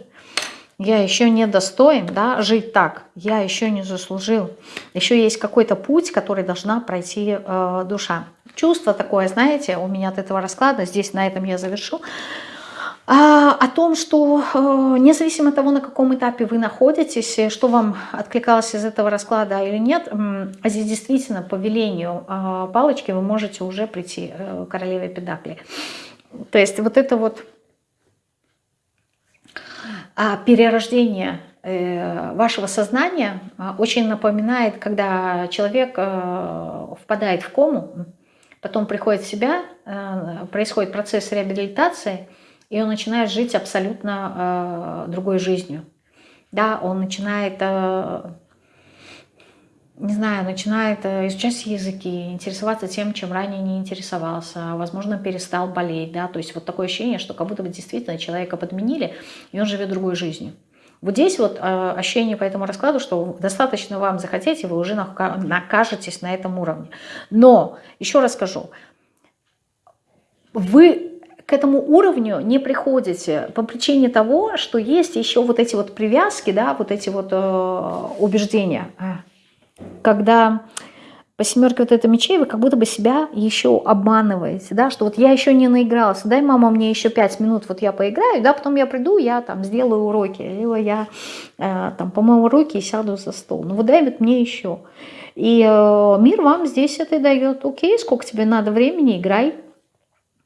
я еще не достоин да, жить так, я еще не заслужил. Еще есть какой-то путь, который должна пройти э, душа. Чувство такое, знаете, у меня от этого расклада, здесь на этом я завершу, а, о том, что э, независимо от того, на каком этапе вы находитесь, что вам откликалось из этого расклада или нет, э, здесь действительно по велению э, палочки вы можете уже прийти э, королеве Педакли. То есть вот это вот перерождение э, вашего сознания а, очень напоминает, когда человек э, впадает в кому, потом приходит в себя, э, происходит процесс реабилитации, и он начинает жить абсолютно другой жизнью. Да, он начинает не знаю, начинает э, изучать языки, интересоваться тем, чем ранее не интересовался, возможно, перестал болеть, да, то есть вот такое ощущение, что как будто бы действительно человека подменили, и он живет другой жизнью. Вот здесь вот э, ощущение по этому раскладу, что достаточно вам захотеть, и вы уже накажетесь на этом уровне. Но, еще раз скажу, вы к этому уровню не приходите по причине того, что есть еще вот эти вот привязки, да, вот эти вот э, убеждения когда по семерке вот это мечей вы как будто бы себя еще обманываете, да, что вот я еще не наигралась, дай, мама, мне еще пять минут, вот я поиграю, да, потом я приду, я там сделаю уроки, либо я э, там помою руки и сяду за стол. Ну вот дай вот мне еще. И э, мир вам здесь это дает, окей, сколько тебе надо времени, играй.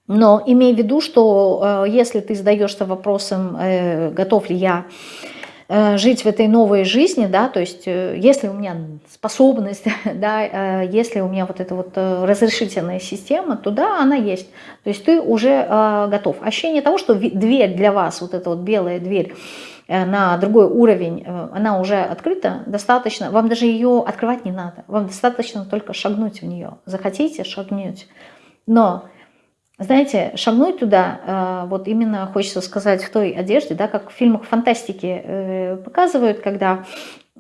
Но имей в виду, что э, если ты задаешься вопросом, э, готов ли я жить в этой новой жизни, да, то есть э, если у меня способность, [LAUGHS] да, э, если у меня вот эта вот разрешительная система, то да, она есть. То есть ты уже готов. Ощущение того, что дверь для вас, вот эта вот белая дверь, на другой уровень, она уже открыта, достаточно, вам даже ее открывать не надо, вам достаточно только шагнуть в нее. Захотите, шагнуть. Но знаете, шагнуть туда, э, вот именно хочется сказать в той одежде, да, как в фильмах фантастики э, показывают, когда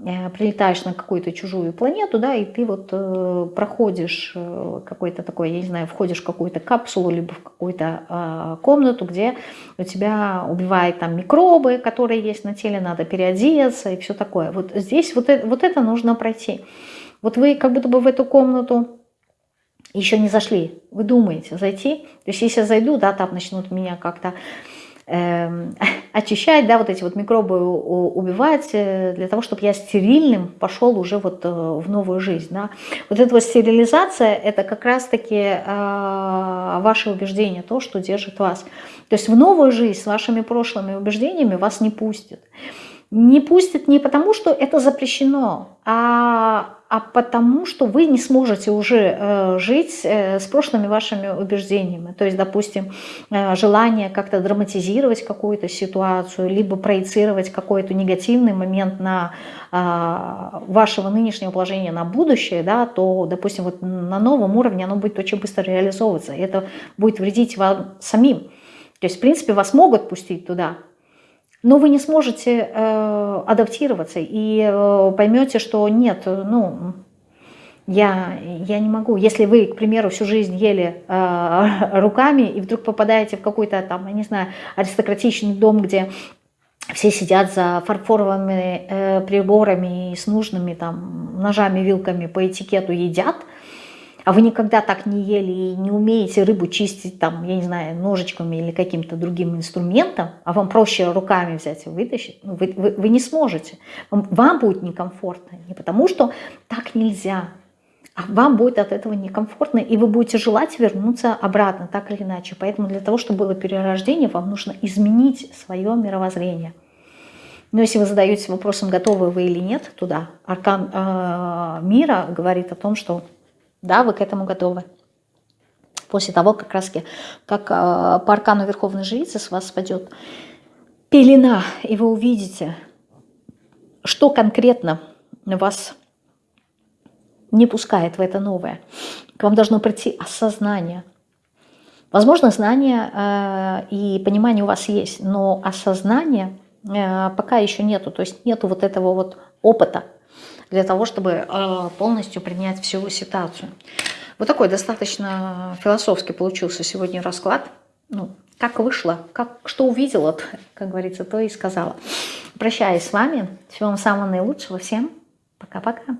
Э, прилетаешь на какую-то чужую планету, да, и ты вот проходишь какой-то такой, я не знаю, входишь в какую-то капсулу, либо в какую-то э, комнату, где у тебя убивают там микробы, которые есть на теле, надо переодеться и все такое. Вот здесь вот это, вот это нужно пройти. Вот вы как будто бы в эту комнату еще не зашли, вы думаете зайти, то есть если я зайду, да, там начнут меня как-то э, [LAUGHS] очищать, да, вот эти вот микробы убивать, э, для того, чтобы я стерильным пошел уже вот э, в новую жизнь, да. Вот эта вот стерилизация, это как раз-таки э, ваше убеждение, то, что держит вас. То есть в новую жизнь с вашими прошлыми убеждениями вас не пустят. Не пустят не потому, что это запрещено, а а потому что вы не сможете уже э, жить э, с прошлыми вашими убеждениями. То есть, допустим, э, желание как-то драматизировать какую-то ситуацию, либо проецировать какой-то негативный момент на а, вашего нынешнего положения на будущее, да, то, допустим, вот на новом уровне оно будет очень быстро реализовываться. Это будет вредить вам самим. То есть, в принципе, вас могут пустить туда, но вы не сможете э, адаптироваться и э, поймете, что нет, ну, я, я не могу. Если вы, к примеру, всю жизнь ели э, [LAUGHS] руками и вдруг попадаете в какой-то там, я не знаю, аристократичный дом, где все сидят за фарфоровыми э, приборами и с нужными там ножами, вилками по этикету едят – а вы никогда так не ели и не умеете рыбу чистить, там, я не знаю, ножичками или каким-то другим инструментом, а вам проще руками взять и вытащить, ну, вы, вы, вы не сможете. Вам, вам будет некомфортно. Не потому что так нельзя, а вам будет от этого некомфортно, и вы будете желать вернуться обратно, так или иначе. Поэтому для того, чтобы было перерождение, вам нужно изменить свое мировоззрение. Но если вы задаетесь вопросом, готовы вы или нет туда, аркан э, мира говорит о том, что да, вы к этому готовы. После того, как раз как э, по аркану Верховной Жрицы с вас спадет пелена, и вы увидите, что конкретно вас не пускает в это новое. К вам должно прийти осознание. Возможно, знание э, и понимание у вас есть, но осознания э, пока еще нету. То есть нету вот этого вот опыта, для того, чтобы э, полностью принять всю ситуацию. Вот такой достаточно философский получился сегодня расклад. Ну, как вышло, как, что увидела, [LAUGHS] как говорится, то и сказала. Прощаюсь с вами. Всего вам самого наилучшего. Всем пока-пока.